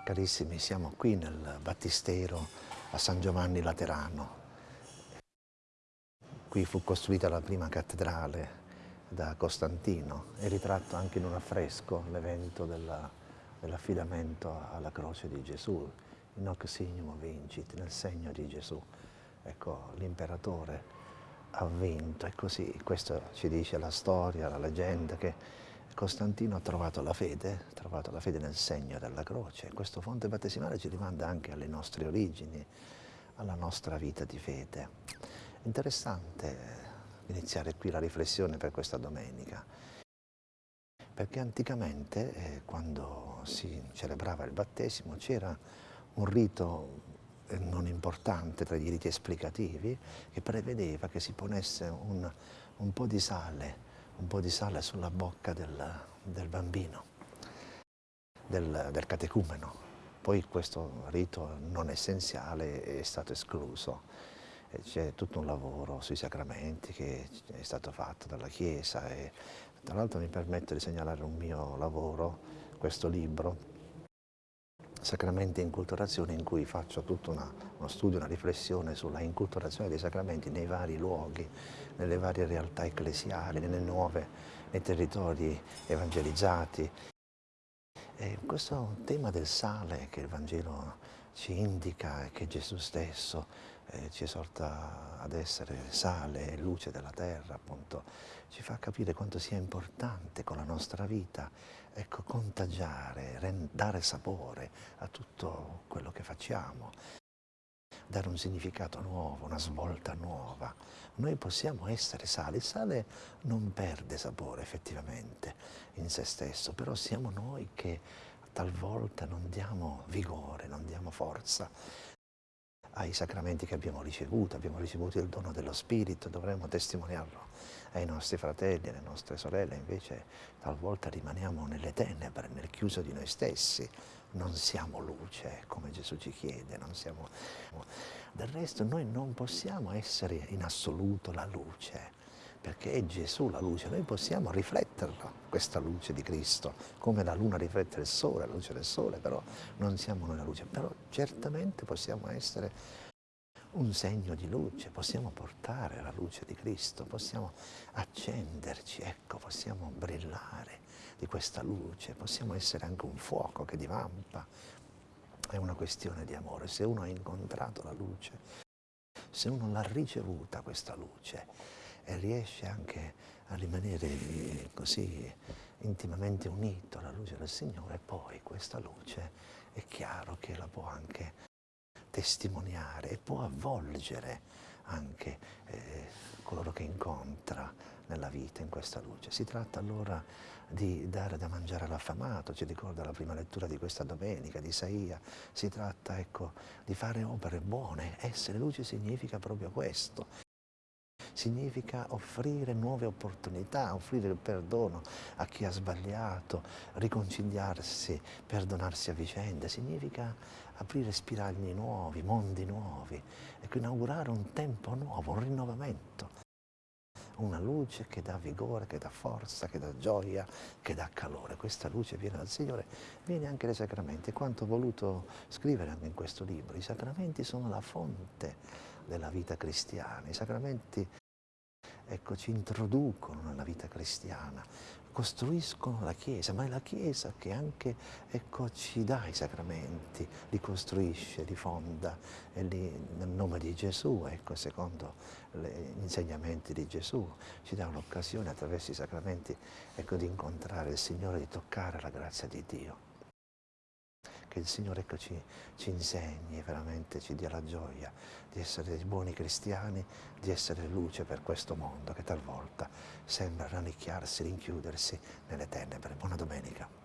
Carissimi, siamo qui nel Battistero a San Giovanni Laterano. Qui fu costruita la prima cattedrale da Costantino e ritratto anche in un affresco l'evento dell'affidamento alla croce di Gesù, in hoc signum vincit, nel segno di Gesù. Ecco, l'imperatore ha vinto e così questo ci dice la storia, la leggenda che Costantino ha trovato la fede, ha trovato la fede nel segno della croce. Questo fonte battesimale ci rimanda anche alle nostre origini, alla nostra vita di fede. Interessante iniziare qui la riflessione per questa domenica, perché anticamente eh, quando si celebrava il battesimo c'era un rito eh, non importante tra i riti esplicativi che prevedeva che si ponesse un, un po' di sale un po' di sale sulla bocca del, del bambino, del, del catecumeno. Poi questo rito non essenziale è stato escluso. C'è tutto un lavoro sui sacramenti che è stato fatto dalla Chiesa e tra l'altro mi permetto di segnalare un mio lavoro, questo libro, Sacramenti e Inculturazione, in cui faccio tutto una, uno studio, una riflessione sulla inculturazione dei sacramenti nei vari luoghi, nelle varie realtà ecclesiali, nelle nuove, nei territori evangelizzati. E questo tema del sale che il Vangelo ci indica che Gesù stesso eh, ci esorta ad essere sale e luce della terra, appunto, ci fa capire quanto sia importante con la nostra vita ecco, contagiare, dare sapore a tutto quello che facciamo, dare un significato nuovo, una svolta nuova. Noi possiamo essere sale, il sale non perde sapore effettivamente in se stesso, però siamo noi che talvolta non diamo vigore, non diamo forza ai sacramenti che abbiamo ricevuto, abbiamo ricevuto il dono dello Spirito, dovremmo testimoniarlo ai nostri fratelli, alle nostre sorelle, invece talvolta rimaniamo nelle tenebre, nel chiuso di noi stessi, non siamo luce come Gesù ci chiede, non siamo... Del resto noi non possiamo essere in assoluto la luce, perché è Gesù la luce, noi possiamo rifletterla, questa luce di Cristo, come la luna riflette il sole, la luce del sole, però non siamo noi la luce, però certamente possiamo essere un segno di luce, possiamo portare la luce di Cristo, possiamo accenderci, ecco, possiamo brillare di questa luce, possiamo essere anche un fuoco che divampa, è una questione di amore, se uno ha incontrato la luce, se uno l'ha ricevuta questa luce, e riesce anche a rimanere eh, così intimamente unito alla luce del Signore, poi questa luce è chiaro che la può anche testimoniare e può avvolgere anche eh, coloro che incontra nella vita in questa luce. Si tratta allora di dare da mangiare all'affamato, ci ricorda la prima lettura di questa domenica di Isaia, si tratta ecco, di fare opere buone, essere luce significa proprio questo, significa offrire nuove opportunità, offrire il perdono a chi ha sbagliato, riconciliarsi, perdonarsi a vicenda, significa aprire spiragli nuovi, mondi nuovi, ecco, inaugurare un tempo nuovo, un rinnovamento una luce che dà vigore, che dà forza, che dà gioia, che dà calore. Questa luce viene dal Signore, viene anche dai sacramenti. Quanto ho voluto scrivere anche in questo libro, i sacramenti sono la fonte della vita cristiana. I sacramenti ecco, ci introducono nella vita cristiana, costruiscono la Chiesa, ma è la Chiesa che anche ecco, ci dà i sacramenti, li costruisce, li fonda li, nel nome di Gesù, ecco, secondo gli insegnamenti di Gesù, ci dà l'occasione attraverso i sacramenti ecco, di incontrare il Signore, di toccare la grazia di Dio che il Signore ecco, ci, ci insegni, veramente ci dia la gioia di essere buoni cristiani, di essere luce per questo mondo che talvolta sembra rannicchiarsi, rinchiudersi nelle tenebre. Buona domenica.